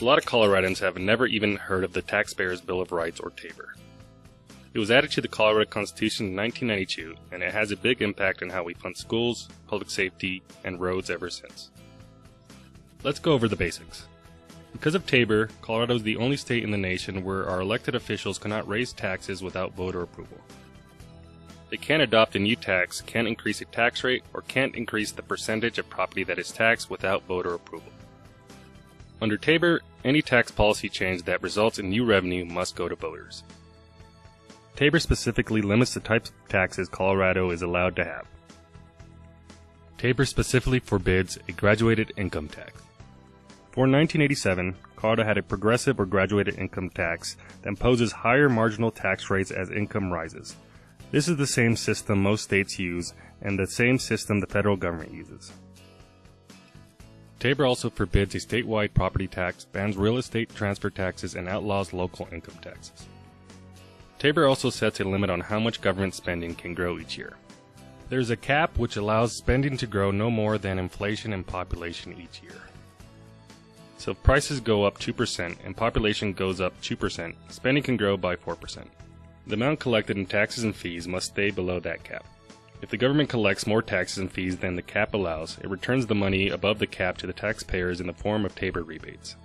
A lot of Coloradans have never even heard of the Taxpayers' Bill of Rights or TABOR. It was added to the Colorado Constitution in 1992, and it has a big impact on how we fund schools, public safety, and roads ever since. Let's go over the basics. Because of Tabor, Colorado is the only state in the nation where our elected officials cannot raise taxes without voter approval. They can't adopt a new tax, can't increase a tax rate, or can't increase the percentage of property that is taxed without voter approval. Under Tabor, any tax policy change that results in new revenue must go to voters. Tabor specifically limits the types of taxes Colorado is allowed to have. Tabor specifically forbids a graduated income tax. For 1987, Colorado had a progressive or graduated income tax that imposes higher marginal tax rates as income rises. This is the same system most states use and the same system the federal government uses. Tabor also forbids a statewide property tax, bans real estate transfer taxes, and outlaws local income taxes. Tabor also sets a limit on how much government spending can grow each year. There is a cap which allows spending to grow no more than inflation and population each year. So if prices go up 2% and population goes up 2%, spending can grow by 4%. The amount collected in taxes and fees must stay below that cap. If the government collects more taxes and fees than the cap allows, it returns the money above the cap to the taxpayers in the form of Tabor rebates.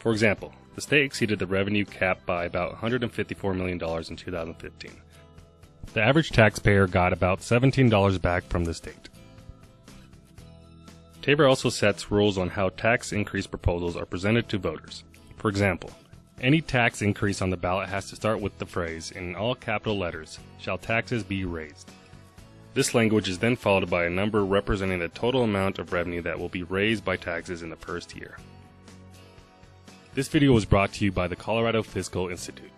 For example, the state exceeded the revenue cap by about $154 million in 2015. The average taxpayer got about $17 back from the state. Tabor also sets rules on how tax increase proposals are presented to voters. For example, any tax increase on the ballot has to start with the phrase, in all capital letters, shall taxes be raised. This language is then followed by a number representing the total amount of revenue that will be raised by taxes in the first year. This video was brought to you by the Colorado Fiscal Institute.